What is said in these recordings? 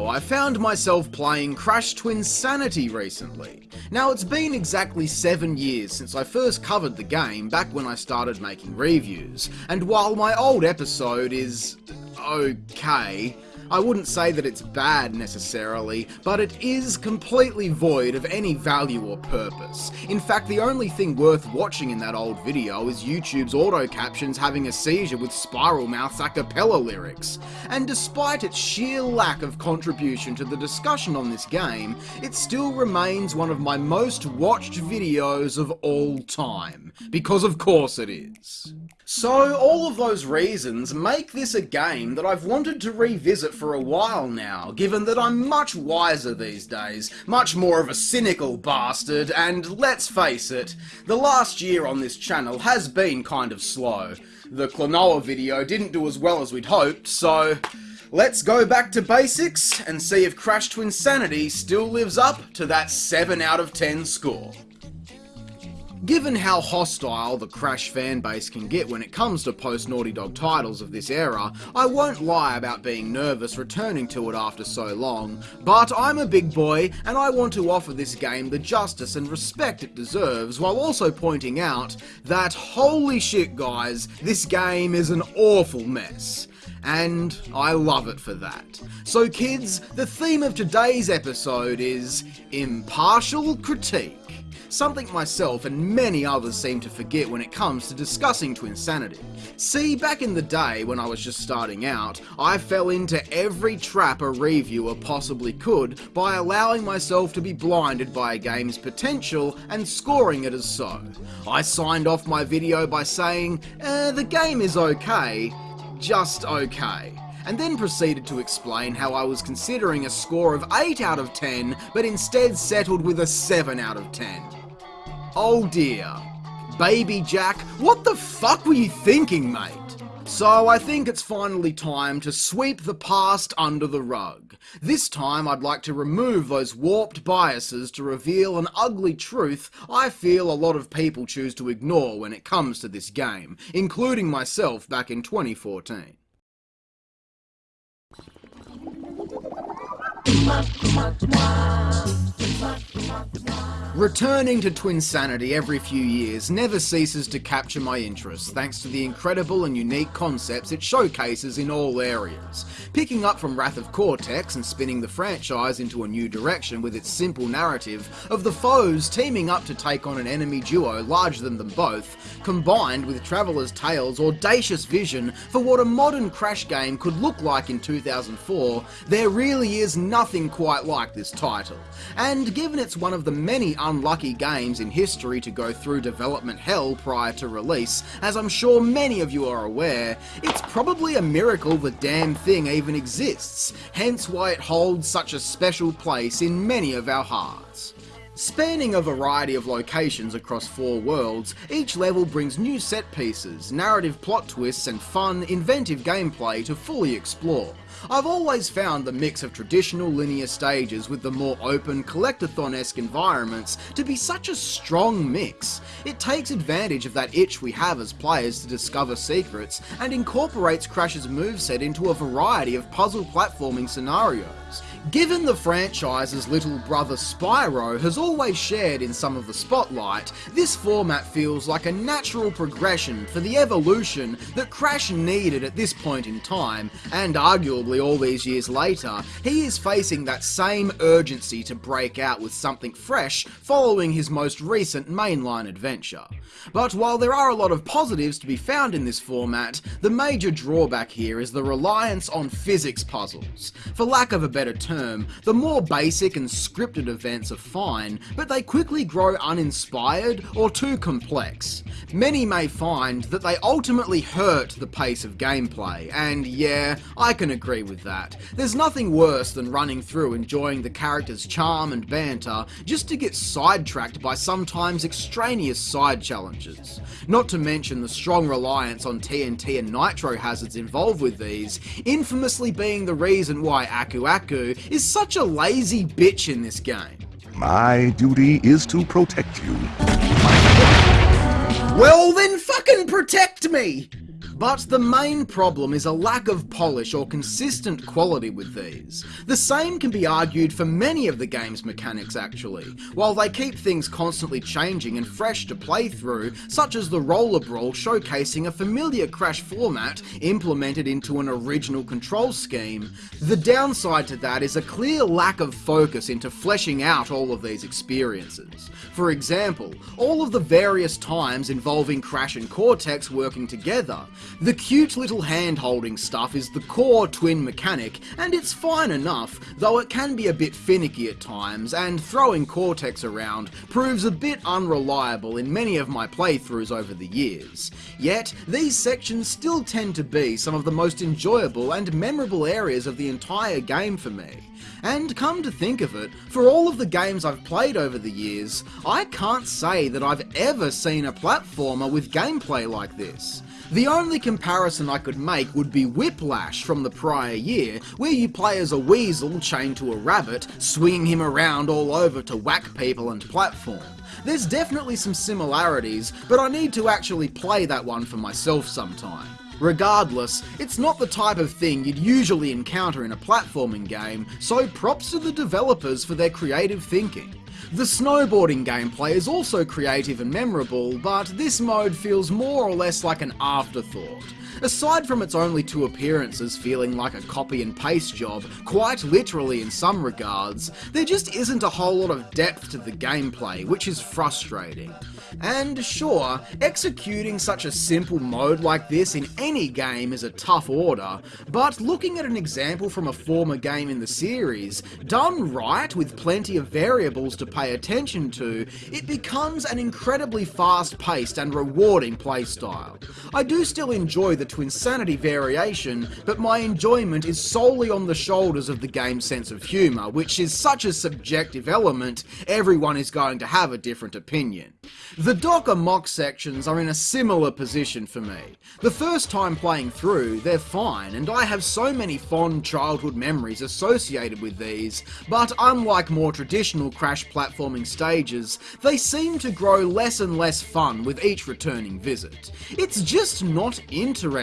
So, I found myself playing Crash Twinsanity recently. Now, it's been exactly 7 years since I first covered the game back when I started making reviews, and while my old episode is... okay, I wouldn't say that it's bad necessarily, but it is completely void of any value or purpose. In fact, the only thing worth watching in that old video is YouTube's auto captions having a seizure with Spiralmouth's a cappella lyrics. And despite its sheer lack of contribution to the discussion on this game, it still remains one of my most watched videos of all time. Because of course it is. So, all of those reasons make this a game that I've wanted to revisit for a while now, given that I'm much wiser these days, much more of a cynical bastard, and let's face it, the last year on this channel has been kind of slow. The Klonoa video didn't do as well as we'd hoped, so let's go back to basics and see if Crash Twinsanity still lives up to that 7 out of 10 score. Given how hostile the Crash fanbase can get when it comes to post-Naughty Dog titles of this era, I won't lie about being nervous returning to it after so long, but I'm a big boy and I want to offer this game the justice and respect it deserves while also pointing out that holy shit guys, this game is an awful mess. And I love it for that. So kids, the theme of today's episode is impartial critique something myself and many others seem to forget when it comes to discussing Twinsanity. See, back in the day when I was just starting out, I fell into every trap a reviewer possibly could by allowing myself to be blinded by a game's potential and scoring it as so. I signed off my video by saying, eh, the game is okay, just okay and then proceeded to explain how I was considering a score of 8 out of 10, but instead settled with a 7 out of 10. Oh dear. Baby Jack, what the fuck were you thinking, mate? So I think it's finally time to sweep the past under the rug. This time I'd like to remove those warped biases to reveal an ugly truth I feel a lot of people choose to ignore when it comes to this game, including myself back in 2014. Returning to Twinsanity every few years never ceases to capture my interest thanks to the incredible and unique concepts it showcases in all areas. Picking up from Wrath of Cortex and spinning the franchise into a new direction with its simple narrative of the foes teaming up to take on an enemy duo larger than them both, combined with Traveller's Tales' audacious vision for what a modern Crash game could look like in 2004, there really is nothing quite like this title. And given it's one of the many unlucky games in history to go through development hell prior to release, as I'm sure many of you are aware, it's probably a miracle the damn thing even exists, hence why it holds such a special place in many of our hearts. Spanning a variety of locations across four worlds, each level brings new set pieces, narrative plot twists and fun, inventive gameplay to fully explore. I've always found the mix of traditional linear stages with the more open, collectathon-esque environments to be such a strong mix. It takes advantage of that itch we have as players to discover secrets, and incorporates Crash's moveset into a variety of puzzle platforming scenarios. Given the franchise's little brother Spyro has always shared in some of the spotlight, this format feels like a natural progression for the evolution that Crash needed at this point in time, and arguably all these years later, he is facing that same urgency to break out with something fresh following his most recent mainline adventure. But while there are a lot of positives to be found in this format, the major drawback here is the reliance on physics puzzles. For lack of a better term, term, the more basic and scripted events are fine, but they quickly grow uninspired or too complex. Many may find that they ultimately hurt the pace of gameplay, and yeah, I can agree with that. There's nothing worse than running through enjoying the character's charm and banter just to get sidetracked by sometimes extraneous side challenges. Not to mention the strong reliance on TNT and nitro hazards involved with these, infamously being the reason why Aku Aku is such a lazy bitch in this game. My duty is to protect you. Well then fucking protect me! But the main problem is a lack of polish or consistent quality with these. The same can be argued for many of the game's mechanics actually, while they keep things constantly changing and fresh to play through, such as the roller brawl showcasing a familiar Crash format implemented into an original control scheme, the downside to that is a clear lack of focus into fleshing out all of these experiences. For example, all of the various times involving Crash and working together, the cute little hand-holding stuff is the core twin mechanic, and it's fine enough, though it can be a bit finicky at times, and throwing Cortex around proves a bit unreliable in many of my playthroughs over the years. Yet, these sections still tend to be some of the most enjoyable and memorable areas of the entire game for me. And come to think of it, for all of the games I've played over the years, I can't say that I've ever seen a platformer with gameplay like this. The only comparison I could make would be Whiplash from the prior year, where you play as a weasel chained to a rabbit, swinging him around all over to whack people and platform. There's definitely some similarities, but I need to actually play that one for myself sometime. Regardless, it's not the type of thing you'd usually encounter in a platforming game, so props to the developers for their creative thinking. The snowboarding gameplay is also creative and memorable, but this mode feels more or less like an afterthought. Aside from its only two appearances feeling like a copy and paste job, quite literally in some regards, there just isn't a whole lot of depth to the gameplay, which is frustrating. And sure, executing such a simple mode like this in any game is a tough order, but looking at an example from a former game in the series, done right with plenty of variables to pay attention to, it becomes an incredibly fast-paced and rewarding playstyle. I do still enjoy the Twinsanity variation, but my enjoyment is solely on the shoulders of the game's sense of humour, which is such a subjective element, everyone is going to have a different opinion. The Doc Amok sections are in a similar position for me. The first time playing through, they're fine, and I have so many fond childhood memories associated with these, but unlike more traditional Crash platforming stages, they seem to grow less and less fun with each returning visit. It's just not interesting,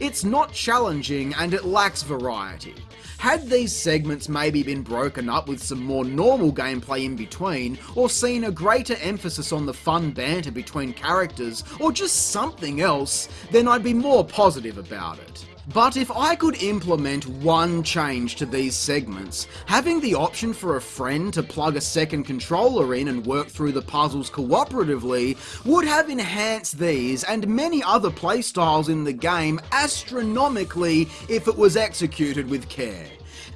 it's not challenging, and it lacks variety. Had these segments maybe been broken up with some more normal gameplay in between, or seen a greater emphasis on the fun banter between characters, or just something else, then I'd be more positive about it. But if I could implement one change to these segments, having the option for a friend to plug a second controller in and work through the puzzles cooperatively would have enhanced these and many other playstyles in the game astronomically if it was executed with care.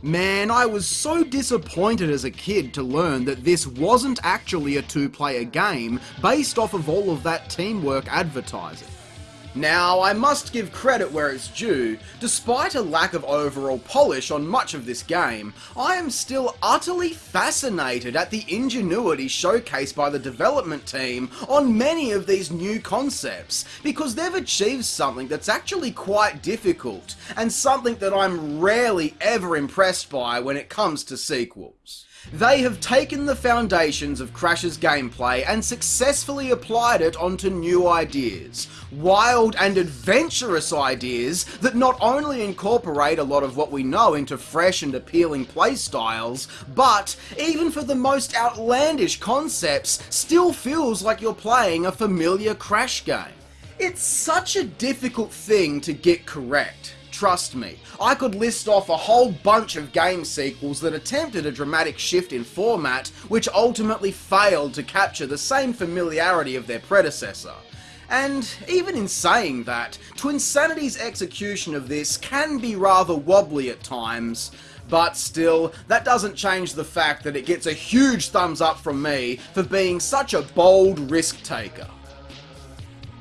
Man, I was so disappointed as a kid to learn that this wasn't actually a two-player game based off of all of that teamwork advertising. Now, I must give credit where it's due, despite a lack of overall polish on much of this game, I am still utterly fascinated at the ingenuity showcased by the development team on many of these new concepts, because they've achieved something that's actually quite difficult, and something that I'm rarely ever impressed by when it comes to sequels. They have taken the foundations of Crash's gameplay and successfully applied it onto new ideas. Wild and adventurous ideas that not only incorporate a lot of what we know into fresh and appealing playstyles, but, even for the most outlandish concepts, still feels like you're playing a familiar Crash game. It's such a difficult thing to get correct. Trust me, I could list off a whole bunch of game sequels that attempted a dramatic shift in format, which ultimately failed to capture the same familiarity of their predecessor. And even in saying that, Twinsanity's execution of this can be rather wobbly at times, but still, that doesn't change the fact that it gets a huge thumbs up from me for being such a bold risk taker.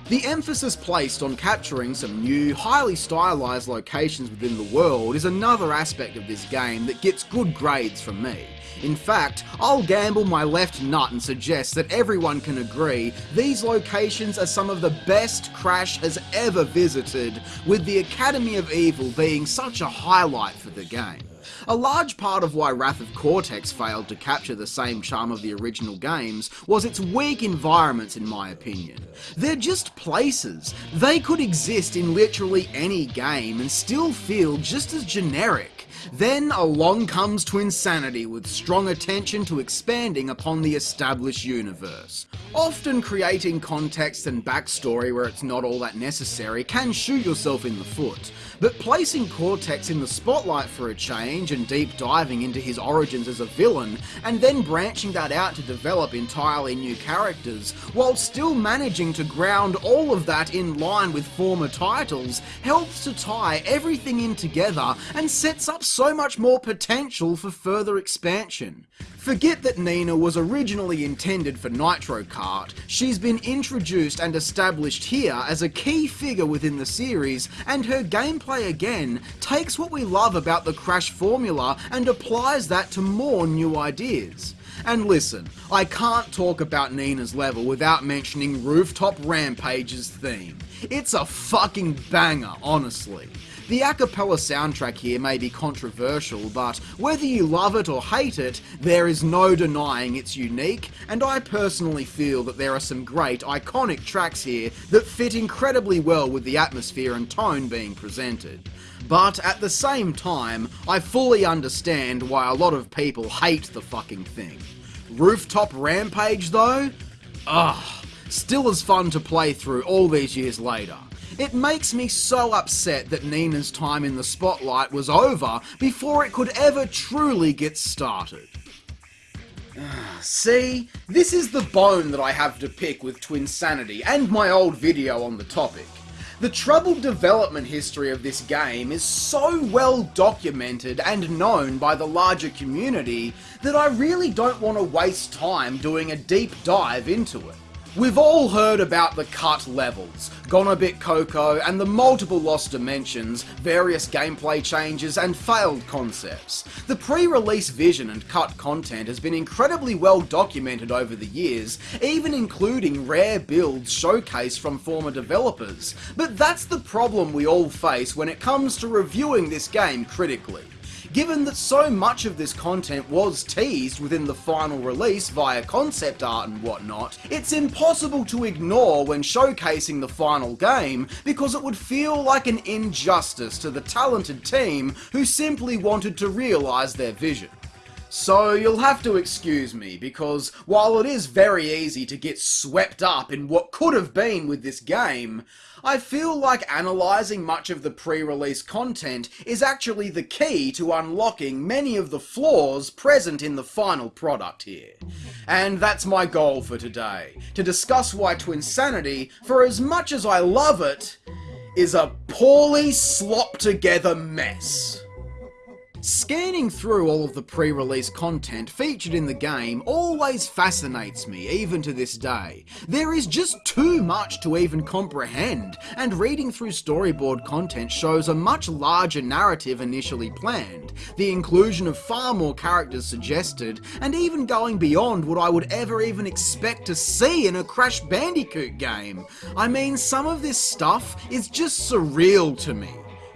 The emphasis placed on capturing some new, highly stylised locations within the world is another aspect of this game that gets good grades from me. In fact, I'll gamble my left nut and suggest that everyone can agree these locations are some of the best Crash has ever visited, with the Academy of Evil being such a highlight for the game. A large part of why Wrath of Cortex failed to capture the same charm of the original games was its weak environments in my opinion. They're just places. They could exist in literally any game and still feel just as generic. Then along comes Twinsanity with strong attention to expanding upon the established universe. Often creating context and backstory where it's not all that necessary can shoot yourself in the foot, but placing Cortex in the spotlight for a change and deep diving into his origins as a villain, and then branching that out to develop entirely new characters, while still managing to ground all of that in line with former titles, helps to tie everything in together and sets up so much more potential for further expansion. Forget that Nina was originally intended for Nitro Kart, she's been introduced and established here as a key figure within the series, and her gameplay again takes what we love about the Crash formula and applies that to more new ideas. And listen, I can't talk about Nina's level without mentioning Rooftop Rampage's theme. It's a fucking banger, honestly. The a cappella soundtrack here may be controversial, but whether you love it or hate it, there is no denying it's unique, and I personally feel that there are some great, iconic tracks here that fit incredibly well with the atmosphere and tone being presented. But at the same time, I fully understand why a lot of people hate the fucking thing. Rooftop Rampage though? Ugh, still as fun to play through all these years later. It makes me so upset that Nina's time in the spotlight was over before it could ever truly get started. See, this is the bone that I have to pick with Twinsanity and my old video on the topic. The troubled development history of this game is so well documented and known by the larger community that I really don't want to waste time doing a deep dive into it. We've all heard about the cut levels, Gone a Bit Coco, and the multiple lost dimensions, various gameplay changes, and failed concepts. The pre-release vision and cut content has been incredibly well documented over the years, even including rare builds showcased from former developers. But that's the problem we all face when it comes to reviewing this game critically given that so much of this content was teased within the final release via concept art and whatnot, it's impossible to ignore when showcasing the final game because it would feel like an injustice to the talented team who simply wanted to realise their vision. So you'll have to excuse me, because while it is very easy to get swept up in what could have been with this game, I feel like analysing much of the pre-release content is actually the key to unlocking many of the flaws present in the final product here. And that's my goal for today, to discuss why Twinsanity, for as much as I love it, is a poorly slopped together mess. Scanning through all of the pre-release content featured in the game always fascinates me, even to this day. There is just too much to even comprehend, and reading through storyboard content shows a much larger narrative initially planned, the inclusion of far more characters suggested, and even going beyond what I would ever even expect to see in a Crash Bandicoot game. I mean, some of this stuff is just surreal to me.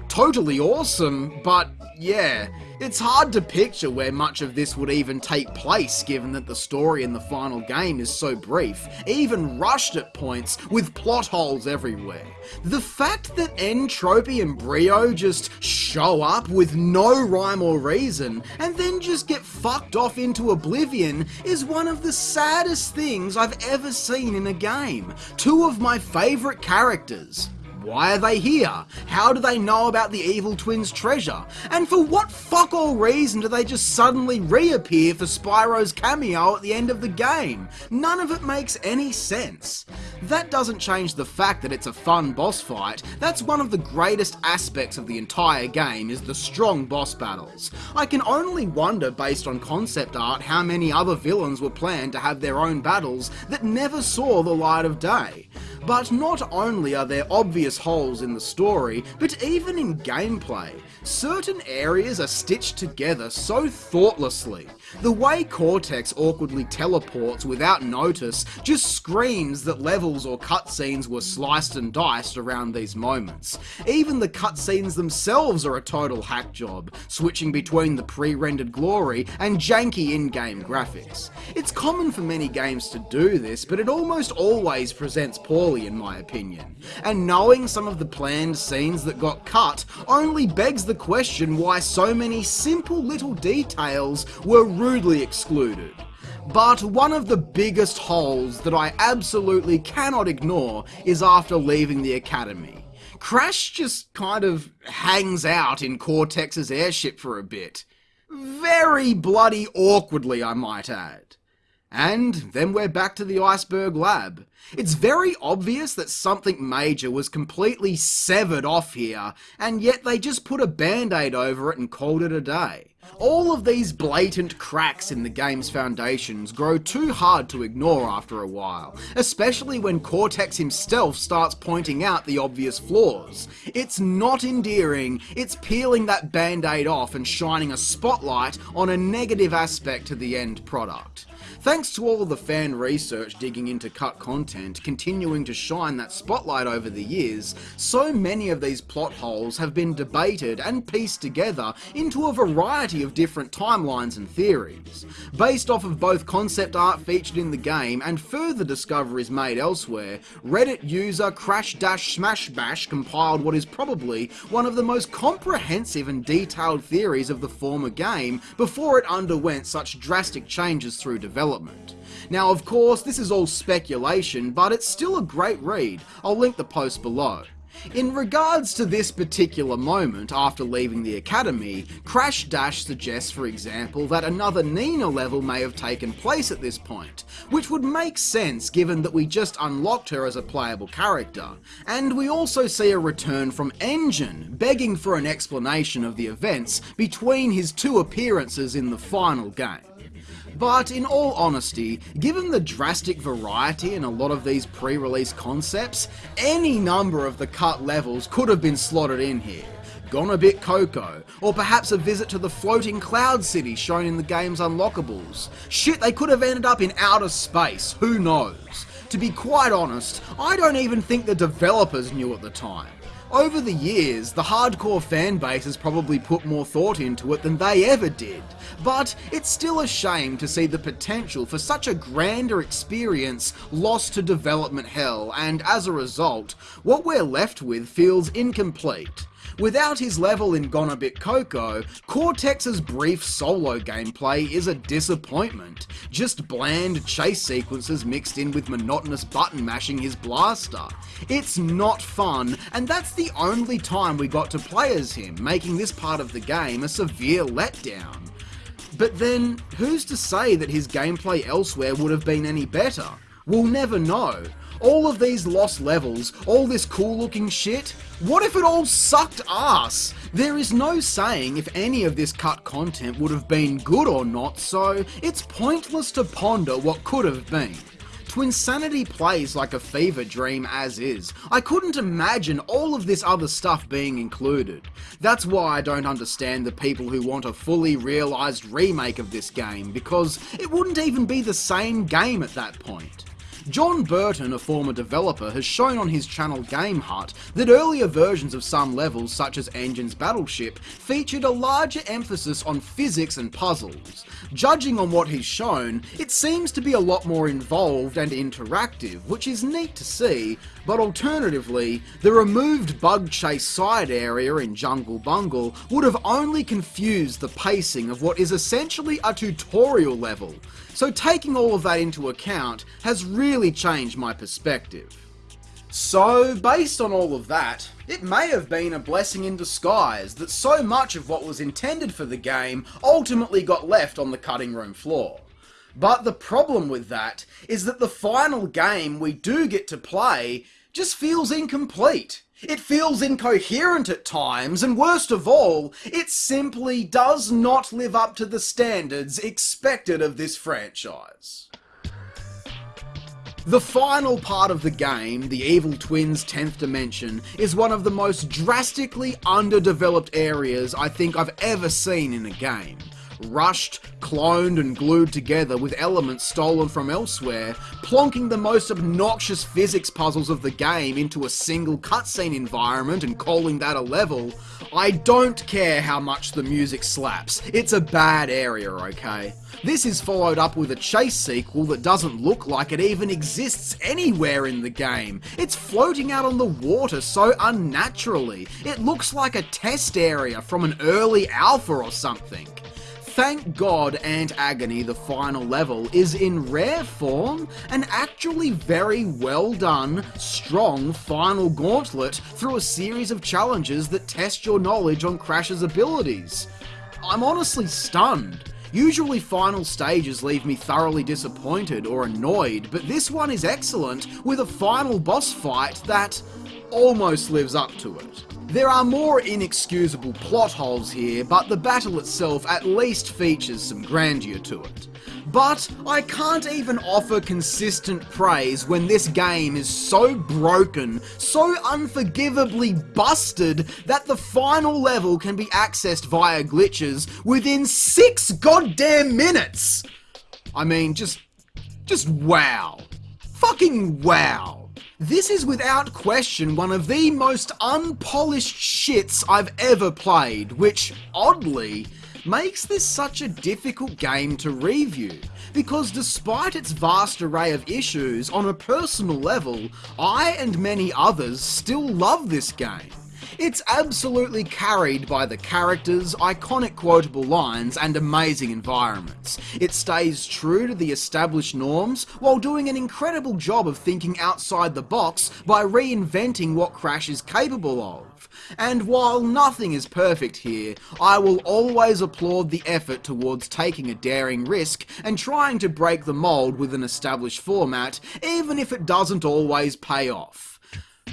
Totally awesome, but yeah, it's hard to picture where much of this would even take place given that the story in the final game is so brief, even rushed at points with plot holes everywhere. The fact that N. Tropy and Brio just show up with no rhyme or reason and then just get fucked off into oblivion is one of the saddest things I've ever seen in a game. Two of my favourite characters. Why are they here? How do they know about the evil twins' treasure? And for what fuck all reason do they just suddenly reappear for Spyro's cameo at the end of the game? None of it makes any sense. That doesn't change the fact that it's a fun boss fight. That's one of the greatest aspects of the entire game is the strong boss battles. I can only wonder based on concept art how many other villains were planned to have their own battles that never saw the light of day. But not only are there obvious holes in the story, but even in gameplay, certain areas are stitched together so thoughtlessly. The way Cortex awkwardly teleports without notice just screams that levels or cutscenes were sliced and diced around these moments. Even the cutscenes themselves are a total hack job, switching between the pre-rendered glory and janky in-game graphics. It's common for many games to do this, but it almost always presents poorly in my opinion. And knowing some of the planned scenes that got cut only begs the question why so many simple little details were rudely excluded. But one of the biggest holes that I absolutely cannot ignore is after leaving the academy. Crash just kind of hangs out in Cortex's airship for a bit. Very bloody awkwardly, I might add. And then we're back to the iceberg lab. It's very obvious that something major was completely severed off here, and yet they just put a band-aid over it and called it a day. All of these blatant cracks in the game's foundations grow too hard to ignore after a while, especially when Cortex himself starts pointing out the obvious flaws. It's not endearing, it's peeling that band-aid off and shining a spotlight on a negative aspect to the end product. Thanks to all the fan research digging into cut content, continuing to shine that spotlight over the years, so many of these plot holes have been debated and pieced together into a variety of different timelines and theories. Based off of both concept art featured in the game and further discoveries made elsewhere, Reddit user Crash Dash Smash Bash compiled what is probably one of the most comprehensive and detailed theories of the former game before it underwent such drastic changes through development development. Now of course this is all speculation, but it's still a great read, I'll link the post below. In regards to this particular moment after leaving the academy, Crash Dash suggests for example that another Nina level may have taken place at this point, which would make sense given that we just unlocked her as a playable character. And we also see a return from N. Gin, begging for an explanation of the events between his two appearances in the final game. But in all honesty, given the drastic variety in a lot of these pre-release concepts, any number of the cut levels could have been slotted in here. Gone a bit Coco, or perhaps a visit to the floating cloud city shown in the game's unlockables. Shit, they could have ended up in outer space, who knows? To be quite honest, I don't even think the developers knew at the time. Over the years, the hardcore fanbase has probably put more thought into it than they ever did, but it's still a shame to see the potential for such a grander experience lost to development hell, and as a result, what we're left with feels incomplete. Without his level in Gone a Bit Coco, Cortex's brief solo gameplay is a disappointment. Just bland chase sequences mixed in with monotonous button mashing his blaster. It's not fun, and that's the only time we got to play as him, making this part of the game a severe letdown. But then, who's to say that his gameplay elsewhere would have been any better? We'll never know. All of these lost levels, all this cool looking shit, what if it all sucked ass? There is no saying if any of this cut content would have been good or not, so it's pointless to ponder what could have been. Twinsanity plays like a fever dream as is. I couldn't imagine all of this other stuff being included. That's why I don't understand the people who want a fully realised remake of this game, because it wouldn't even be the same game at that point. John Burton, a former developer, has shown on his channel Game Hut that earlier versions of some levels, such as N. Gin's Battleship, featured a larger emphasis on physics and puzzles. Judging on what he's shown, it seems to be a lot more involved and interactive, which is neat to see, but alternatively, the removed bug chase side area in Jungle Bungle would have only confused the pacing of what is essentially a tutorial level. So taking all of that into account has really changed my perspective. So, based on all of that, it may have been a blessing in disguise that so much of what was intended for the game ultimately got left on the cutting room floor. But the problem with that is that the final game we do get to play just feels incomplete. It feels incoherent at times, and worst of all, it simply does not live up to the standards expected of this franchise. The final part of the game, the Evil Twins 10th Dimension, is one of the most drastically underdeveloped areas I think I've ever seen in a game. Rushed, cloned, and glued together with elements stolen from elsewhere, plonking the most obnoxious physics puzzles of the game into a single cutscene environment and calling that a level. I don't care how much the music slaps, it's a bad area, okay? This is followed up with a chase sequel that doesn't look like it even exists anywhere in the game. It's floating out on the water so unnaturally. It looks like a test area from an early alpha or something. Thank God Ant Agony, the final level, is in rare form an actually very well done, strong final gauntlet through a series of challenges that test your knowledge on Crash's abilities. I'm honestly stunned. Usually final stages leave me thoroughly disappointed or annoyed, but this one is excellent with a final boss fight that almost lives up to it. There are more inexcusable plot holes here, but the battle itself at least features some grandeur to it. But I can't even offer consistent praise when this game is so broken, so unforgivably busted, that the final level can be accessed via glitches within six goddamn minutes! I mean, just. just wow. Fucking wow. This is without question one of the most unpolished shits I've ever played, which, oddly, makes this such a difficult game to review, because despite its vast array of issues, on a personal level, I and many others still love this game. It's absolutely carried by the characters, iconic quotable lines, and amazing environments. It stays true to the established norms while doing an incredible job of thinking outside the box by reinventing what Crash is capable of. And while nothing is perfect here, I will always applaud the effort towards taking a daring risk and trying to break the mold with an established format, even if it doesn't always pay off.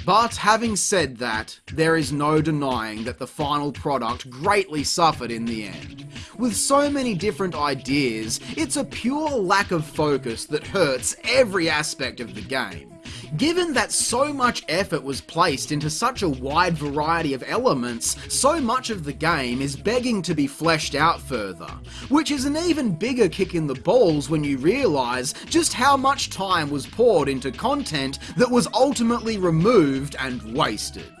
But having said that, there is no denying that the final product greatly suffered in the end. With so many different ideas, it's a pure lack of focus that hurts every aspect of the game. Given that so much effort was placed into such a wide variety of elements, so much of the game is begging to be fleshed out further, which is an even bigger kick in the balls when you realise just how much time was poured into content that was ultimately removed and wasted.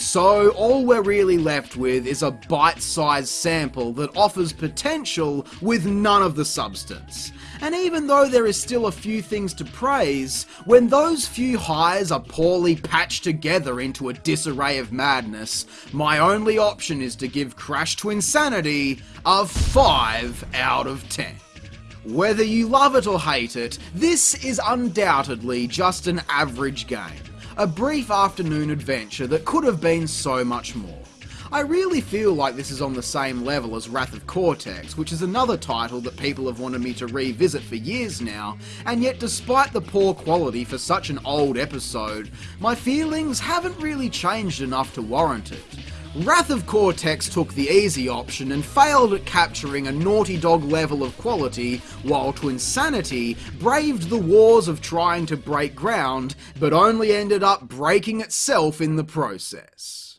So all we're really left with is a bite-sized sample that offers potential with none of the substance. And even though there is still a few things to praise, when those few highs are poorly patched together into a disarray of madness, my only option is to give Crash Twinsanity a 5 out of 10. Whether you love it or hate it, this is undoubtedly just an average game. A brief afternoon adventure that could have been so much more. I really feel like this is on the same level as Wrath of Cortex, which is another title that people have wanted me to revisit for years now, and yet despite the poor quality for such an old episode, my feelings haven't really changed enough to warrant it. Wrath of Cortex took the easy option and failed at capturing a Naughty Dog level of quality, while Twinsanity braved the wars of trying to break ground, but only ended up breaking itself in the process.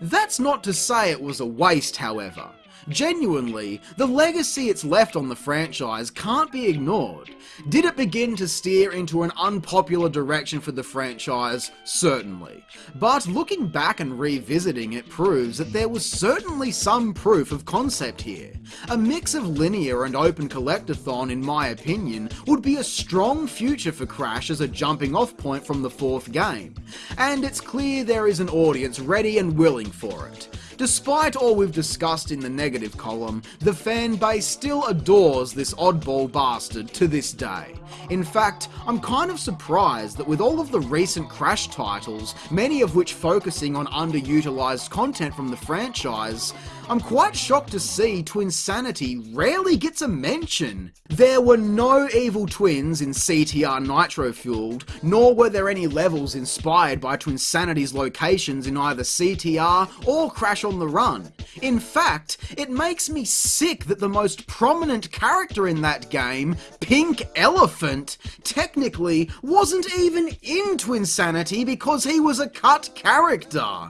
That's not to say it was a waste, however. Genuinely, the legacy it's left on the franchise can't be ignored. Did it begin to steer into an unpopular direction for the franchise? Certainly. But looking back and revisiting it proves that there was certainly some proof of concept here. A mix of linear and open collectathon, in my opinion, would be a strong future for Crash as a jumping off point from the fourth game. And it's clear there is an audience ready and willing for it. Despite all we've discussed in the negative column, the fan base still adores this oddball bastard to this day. In fact, I'm kind of surprised that with all of the recent Crash titles, many of which focusing on underutilized content from the franchise, I'm quite shocked to see Twinsanity rarely gets a mention. There were no evil twins in CTR Nitro Fueled, nor were there any levels inspired by Twinsanity's locations in either CTR or Crash on the Run. In fact, it makes me sick that the most prominent character in that game, Pink Elephant, technically wasn't even in Twinsanity because he was a cut character.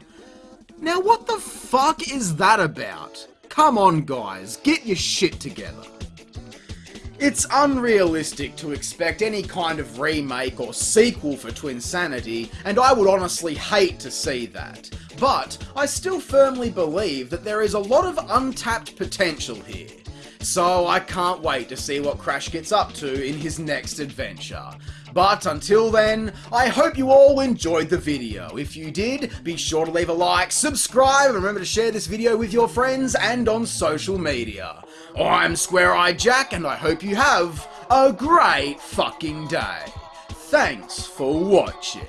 Now what the fuck is that about? Come on guys, get your shit together. It's unrealistic to expect any kind of remake or sequel for Twinsanity, and I would honestly hate to see that. But I still firmly believe that there is a lot of untapped potential here. So I can't wait to see what Crash gets up to in his next adventure. But until then, I hope you all enjoyed the video. If you did, be sure to leave a like, subscribe, and remember to share this video with your friends and on social media. I'm Square Eye Jack, and I hope you have a great fucking day. Thanks for watching.